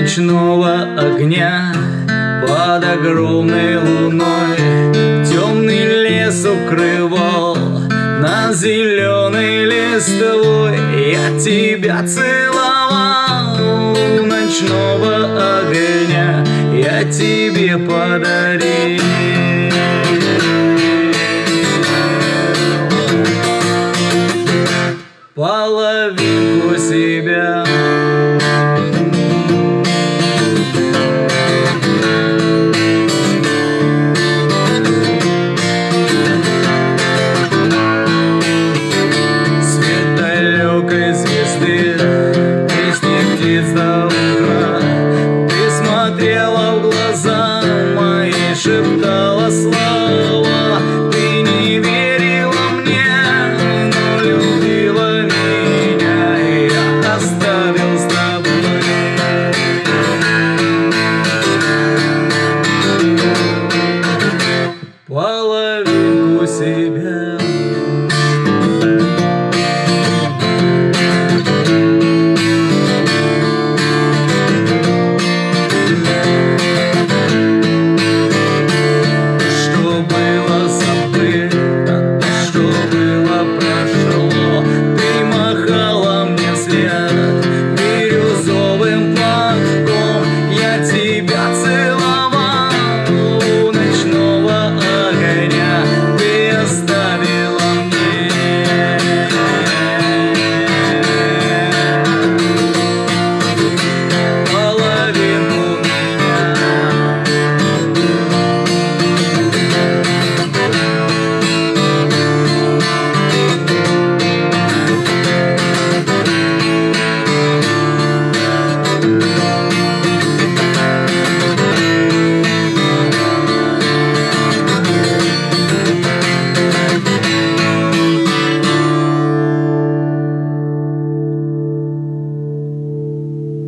ночного огня Под огромной луной. Темный лес укрывал На зеленой листовой. Я тебя целовал У ночного огня. Я тебе подарил. Половинку себя Шептала слова Ты не верила мне Но любила меня И я оставил с тобой. Половинку себя